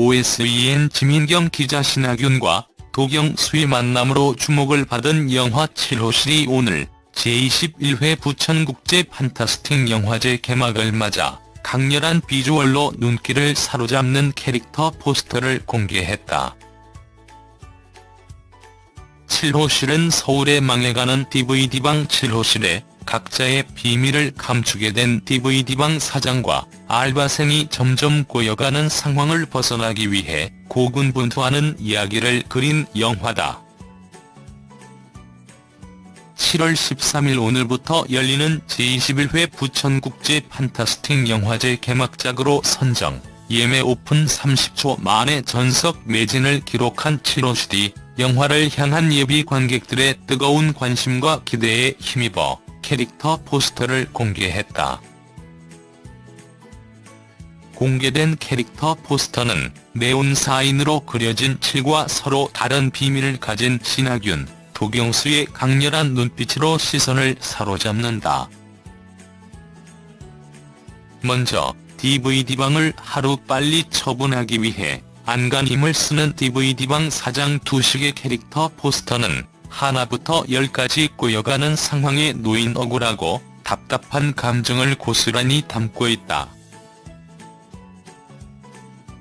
OSEN 지민경 기자 신하균과 도경수의 만남으로 주목을 받은 영화 7호실이 오늘 제21회 부천국제 판타스틱 영화제 개막을 맞아 강렬한 비주얼로 눈길을 사로잡는 캐릭터 포스터를 공개했다. 7호실은 서울에 망해가는 DVD방 7호실에 각자의 비밀을 감추게 된 DVD방 사장과 알바생이 점점 꼬여가는 상황을 벗어나기 위해 고군분투하는 이야기를 그린 영화다. 7월 13일 오늘부터 열리는 제21회 부천국제 판타스틱 영화제 개막작으로 선정, 예매 오픈 30초 만에 전석 매진을 기록한 7호시디 영화를 향한 예비 관객들의 뜨거운 관심과 기대에 힘입어 캐릭터 포스터를 공개했다. 공개된 캐릭터 포스터는 네온 사인으로 그려진 7과 서로 다른 비밀을 가진 신하균, 도경수의 강렬한 눈빛으로 시선을 사로잡는다. 먼저 DVD방을 하루빨리 처분하기 위해 안간힘을 쓰는 DVD방 사장 두식의 캐릭터 포스터는 하나부터 열까지 꼬여가는 상황에 놓인 억울하고 답답한 감정을 고스란히 담고 있다.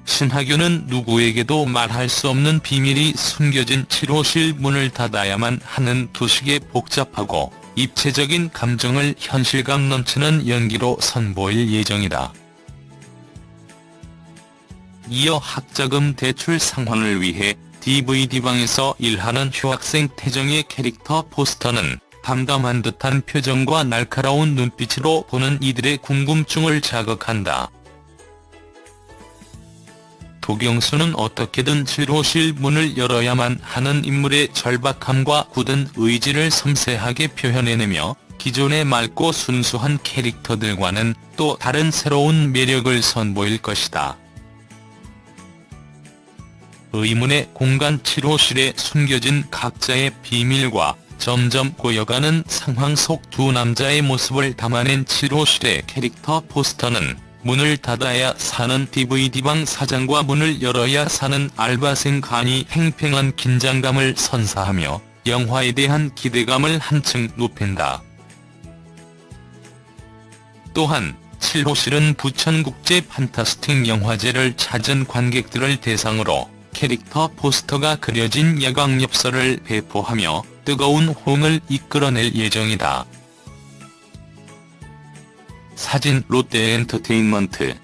신하균은 누구에게도 말할 수 없는 비밀이 숨겨진 7호실 문을 닫아야만 하는 두식의 복잡하고 입체적인 감정을 현실감 넘치는 연기로 선보일 예정이다. 이어 학자금 대출 상환을 위해 DVD방에서 일하는 휴학생 태정의 캐릭터 포스터는 담담한 듯한 표정과 날카로운 눈빛으로 보는 이들의 궁금증을 자극한다. 도경수는 어떻게든 7호실 문을 열어야만 하는 인물의 절박함과 굳은 의지를 섬세하게 표현해내며 기존의 맑고 순수한 캐릭터들과는 또 다른 새로운 매력을 선보일 것이다. 의문의 공간 7호실에 숨겨진 각자의 비밀과 점점 고여가는 상황 속 두 남자의 모습을 담아낸 7호실의 캐릭터 포스터는 문을 닫아야 사는 DVD방 사장과 문을 열어야 사는 알바생 간이 팽팽한 긴장감을 선사하며 영화에 대한 기대감을 한층 높인다. 또한 7호실은 부천국제 판타스틱 영화제를 찾은 관객들을 대상으로 캐릭터 포스터가 그려진 야광엽서를 배포하며 뜨거운 호응을 이끌어낼 예정이다. 사진 롯데엔터테인먼트